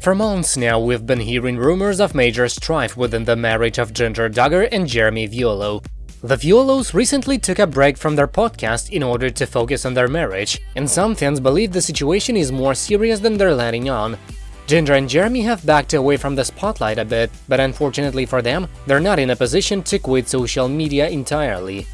For months now, we've been hearing rumors of major strife within the marriage of Jinger Duggar and Jeremy Vuolo. The Vuolos recently took a break from their podcast in order to focus on their marriage, and some fans believe the situation is more serious than they're letting on. Jinger and Jeremy have backed away from the spotlight a bit, but unfortunately for them, they're not in a position to quit social media entirely.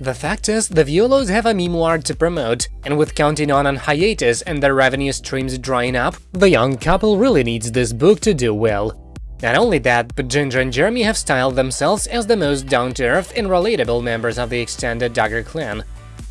The fact is, the Vuolos have a memoir to promote, and with counting on an hiatus and their revenue streams drying up, the young couple really needs this book to do well. Not only that, but Jinger and Jeremy have styled themselves as the most down-to-earth and relatable members of the extended Duggar clan.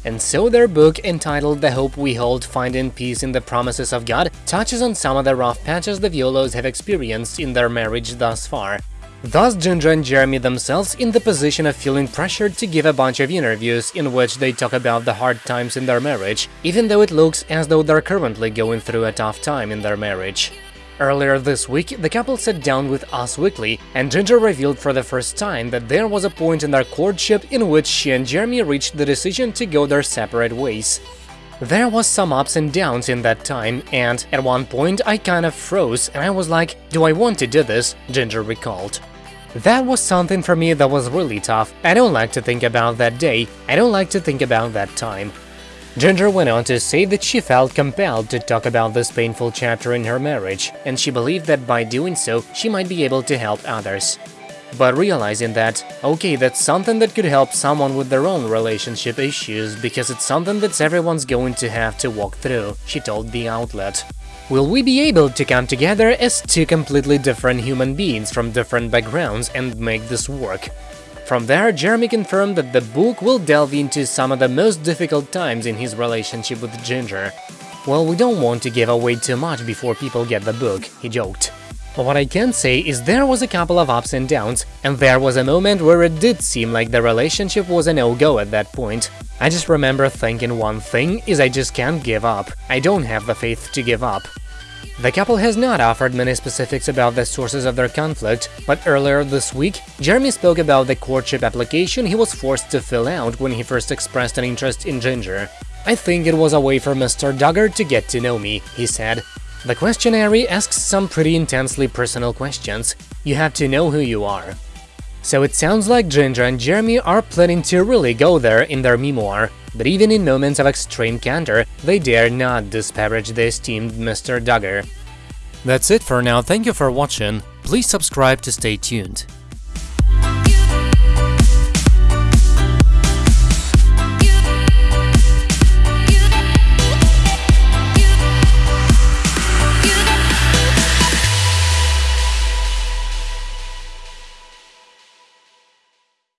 And so their book, entitled The Hope We Hold Finding Peace in the Promises of God, touches on some of the rough patches the Vuolos have experienced in their marriage thus far. Thus, Jinger and Jeremy themselves in the position of feeling pressured to give a bunch of interviews in which they talk about the hard times in their marriage, even though it looks as though they're currently going through a tough time in their marriage. Earlier this week, the couple sat down with Us Weekly, and Jinger revealed for the first time that there was a point in their courtship in which she and Jeremy reached the decision to go their separate ways. There was some ups and downs in that time, and at one point I kind of froze and I was like, do I want to do this? Jinger recalled. That was something for me that was really tough. I don't like to think about that day, I don't like to think about that time. Jinger went on to say that she felt compelled to talk about this painful chapter in her marriage, and she believed that by doing so, she might be able to help others. But realizing that, okay, that's something that could help someone with their own relationship issues, because it's something that everyone's going to have to walk through, she told the outlet. Will we be able to come together as two completely different human beings from different backgrounds and make this work? From there, Jeremy confirmed that the book will delve into some of the most difficult times in his relationship with Jinger. Well, we don't want to give away too much before people get the book, he joked. What I can say is there was a couple of ups and downs, and there was a moment where it did seem like the relationship was a no-go at that point. I just remember thinking one thing is I just can't give up, I don't have the faith to give up. The couple has not offered many specifics about the sources of their conflict, but earlier this week, Jeremy spoke about the courtship application he was forced to fill out when he first expressed an interest in Jinger. I think it was a way for Mr. Duggar to get to know me, he said. The questionnaire asks some pretty intensely personal questions, you have to know who you are. So it sounds like Jinger and Jeremy are planning to really go there in their memoir, but even in moments of extreme candor, they dare not disparage the esteemed Mr. Duggar. That's it for now, thank you for watching, please subscribe to stay tuned.